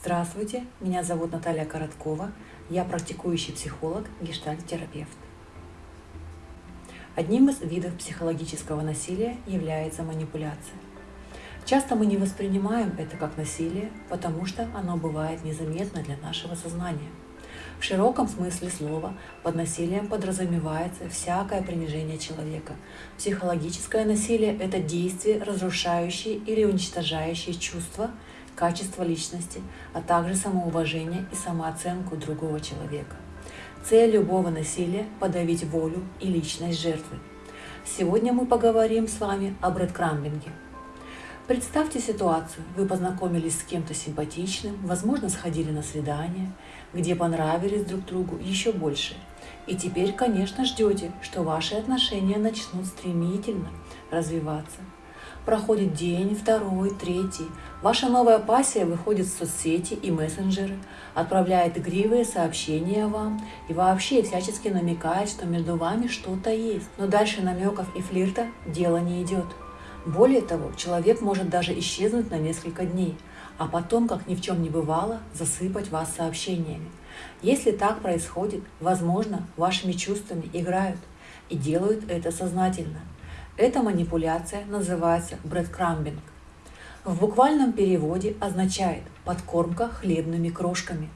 Здравствуйте, меня зовут Наталья Короткова, я практикующий психолог, гештальт-терапевт. Одним из видов психологического насилия является манипуляция. Часто мы не воспринимаем это как насилие, потому что оно бывает незаметно для нашего сознания. В широком смысле слова под насилием подразумевается всякое принижение человека. Психологическое насилие – это действие, разрушающее или уничтожающее чувства, качество личности, а также самоуважение и самооценку другого человека. Цель любого насилия – подавить волю и личность жертвы. Сегодня мы поговорим с вами о брэдкрамбинге. Представьте ситуацию. Вы познакомились с кем-то симпатичным, возможно, сходили на свидание, где понравились друг другу еще больше. И теперь, конечно, ждете, что ваши отношения начнут стремительно развиваться – Проходит день, второй, третий. Ваша новая пассия выходит в соцсети и мессенджеры, отправляет игривые сообщения вам и вообще всячески намекает, что между вами что-то есть. Но дальше намеков и флирта дело не идет. Более того, человек может даже исчезнуть на несколько дней, а потом, как ни в чем не бывало, засыпать вас сообщениями. Если так происходит, возможно, вашими чувствами играют и делают это сознательно – эта манипуляция называется брэдкрамбинг. В буквальном переводе означает «подкормка хлебными крошками».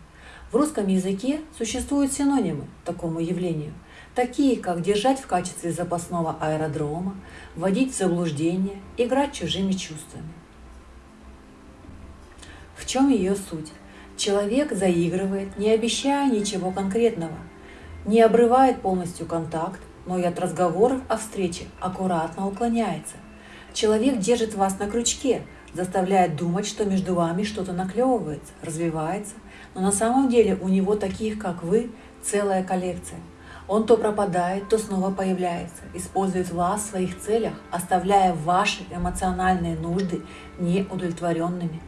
В русском языке существуют синонимы такому явлению, такие как держать в качестве запасного аэродрома, вводить в заблуждение, играть чужими чувствами. В чем ее суть? Человек заигрывает, не обещая ничего конкретного, не обрывает полностью контакт, но и от разговоров о встрече аккуратно уклоняется. Человек держит вас на крючке, заставляет думать, что между вами что-то наклевывается, развивается, но на самом деле у него таких, как вы, целая коллекция. Он то пропадает, то снова появляется, использует вас в своих целях, оставляя ваши эмоциональные нужды неудовлетворенными.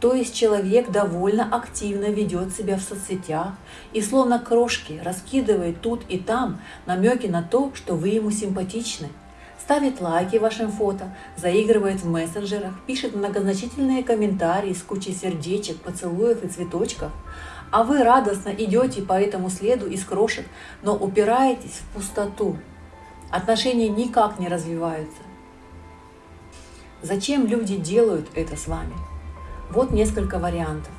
То есть человек довольно активно ведет себя в соцсетях и словно крошки раскидывает тут и там намеки на то, что вы ему симпатичны. Ставит лайки вашим фото, заигрывает в мессенджерах, пишет многозначительные комментарии с кучей сердечек, поцелуев и цветочков. А вы радостно идете по этому следу из крошек, но упираетесь в пустоту. Отношения никак не развиваются. Зачем люди делают это с вами? Вот несколько вариантов.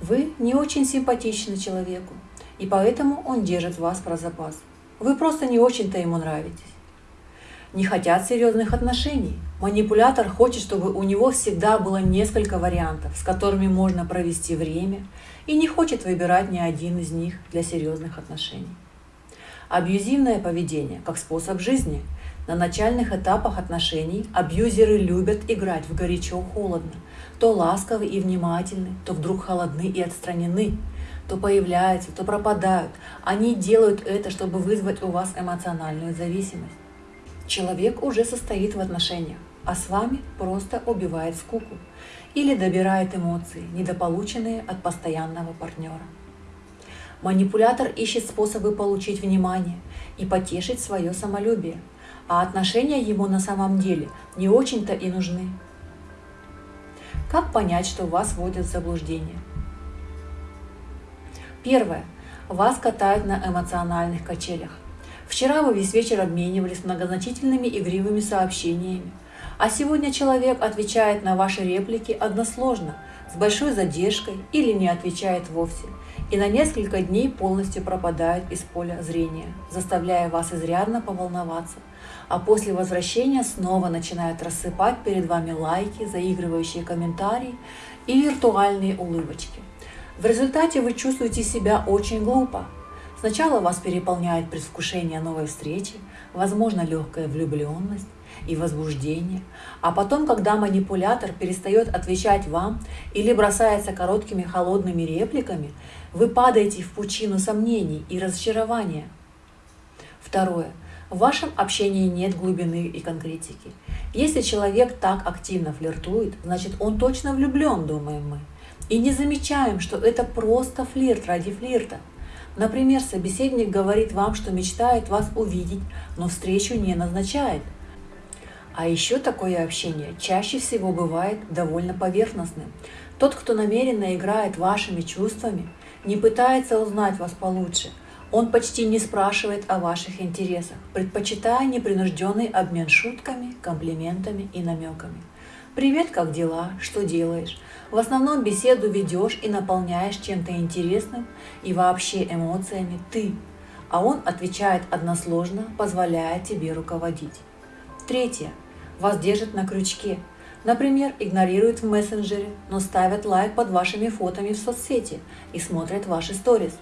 Вы не очень симпатичны человеку, и поэтому он держит вас про запас. Вы просто не очень-то ему нравитесь. Не хотят серьезных отношений. Манипулятор хочет, чтобы у него всегда было несколько вариантов, с которыми можно провести время, и не хочет выбирать ни один из них для серьезных отношений. Абьюзивное поведение как способ жизни. На начальных этапах отношений абьюзеры любят играть в горячо-холодно, то ласковы и внимательны, то вдруг холодны и отстранены, то появляются, то пропадают. Они делают это, чтобы вызвать у вас эмоциональную зависимость. Человек уже состоит в отношениях, а с вами просто убивает скуку или добирает эмоции, недополученные от постоянного партнера. Манипулятор ищет способы получить внимание и потешить свое самолюбие, а отношения ему на самом деле не очень-то и нужны. Как понять, что вас вводят в заблуждение? Первое. Вас катают на эмоциональных качелях. Вчера вы весь вечер обменивались многозначительными игривыми сообщениями, а сегодня человек отвечает на ваши реплики односложно, с большой задержкой или не отвечает вовсе, и на несколько дней полностью пропадает из поля зрения, заставляя вас изрядно поволноваться – а после возвращения снова начинают рассыпать перед вами лайки, заигрывающие комментарии и виртуальные улыбочки. В результате вы чувствуете себя очень глупо. Сначала вас переполняет предвкушение новой встречи, возможно легкая влюбленность и возбуждение, а потом, когда манипулятор перестает отвечать вам или бросается короткими холодными репликами, вы падаете в пучину сомнений и разочарования. Второе. В вашем общении нет глубины и конкретики. Если человек так активно флиртует, значит он точно влюблен, думаем мы. И не замечаем, что это просто флирт ради флирта. Например, собеседник говорит вам, что мечтает вас увидеть, но встречу не назначает. А еще такое общение чаще всего бывает довольно поверхностным. Тот, кто намеренно играет вашими чувствами, не пытается узнать вас получше. Он почти не спрашивает о ваших интересах, предпочитая непринужденный обмен шутками, комплиментами и намеками. «Привет, как дела? Что делаешь?» В основном беседу ведешь и наполняешь чем-то интересным и вообще эмоциями ты, а он отвечает односложно, позволяя тебе руководить. Третье. Вас держит на крючке. Например, игнорируют в мессенджере, но ставят лайк под вашими фотами в соцсети и смотрят ваши сторис.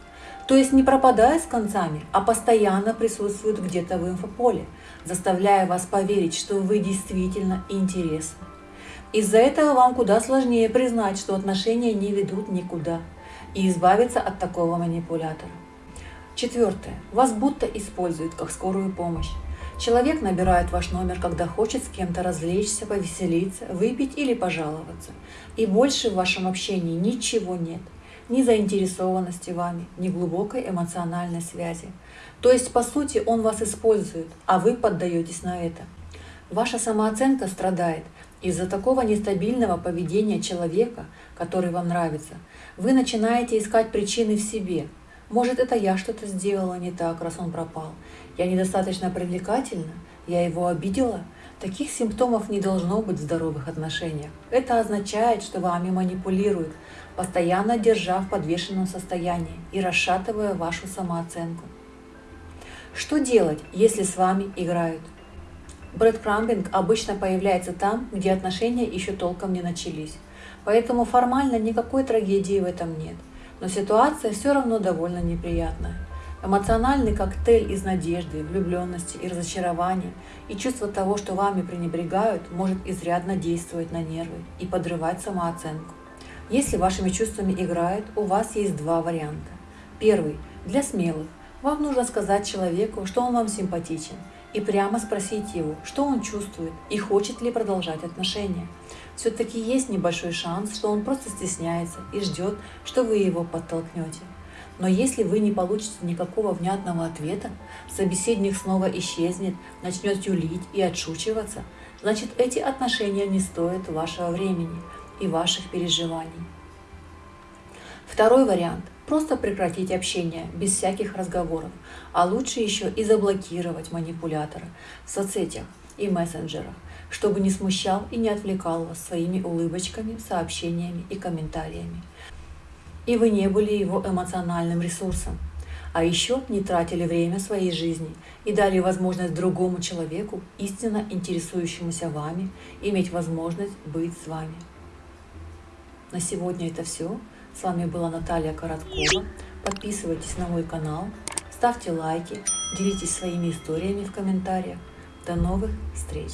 То есть не пропадая с концами, а постоянно присутствуют где-то в инфополе, заставляя вас поверить, что вы действительно интересны. Из-за этого вам куда сложнее признать, что отношения не ведут никуда, и избавиться от такого манипулятора. Четвертое. Вас будто используют как скорую помощь. Человек набирает ваш номер, когда хочет с кем-то развлечься, повеселиться, выпить или пожаловаться. И больше в вашем общении ничего нет. Ни заинтересованности вами, ни глубокой эмоциональной связи. То есть, по сути, он вас использует, а вы поддаетесь на это. Ваша самооценка страдает из-за такого нестабильного поведения человека, который вам нравится. Вы начинаете искать причины в себе. Может, это я что-то сделала не так, раз он пропал. Я недостаточно привлекательна? Я его обидела? Таких симптомов не должно быть в здоровых отношениях. Это означает, что вами манипулируют, постоянно держа в подвешенном состоянии и расшатывая вашу самооценку. Что делать, если с вами играют? Брэдкрамбинг обычно появляется там, где отношения еще толком не начались. Поэтому формально никакой трагедии в этом нет. Но ситуация все равно довольно неприятная. Эмоциональный коктейль из надежды, влюбленности и разочарования и чувство того, что вами пренебрегают, может изрядно действовать на нервы и подрывать самооценку. Если вашими чувствами играют, у вас есть два варианта. Первый – для смелых. Вам нужно сказать человеку, что он вам симпатичен, и прямо спросить его, что он чувствует и хочет ли продолжать отношения. Все-таки есть небольшой шанс, что он просто стесняется и ждет, что вы его подтолкнете. Но если вы не получите никакого внятного ответа, собеседник снова исчезнет, начнет юлить и отшучиваться, значит эти отношения не стоят вашего времени и ваших переживаний. Второй вариант – просто прекратить общение без всяких разговоров, а лучше еще и заблокировать манипулятора в соцсетях и мессенджерах, чтобы не смущал и не отвлекал вас своими улыбочками, сообщениями и комментариями и вы не были его эмоциональным ресурсом. А еще не тратили время своей жизни и дали возможность другому человеку, истинно интересующемуся вами, иметь возможность быть с вами. На сегодня это все. С вами была Наталья Короткова. Подписывайтесь на мой канал, ставьте лайки, делитесь своими историями в комментариях. До новых встреч!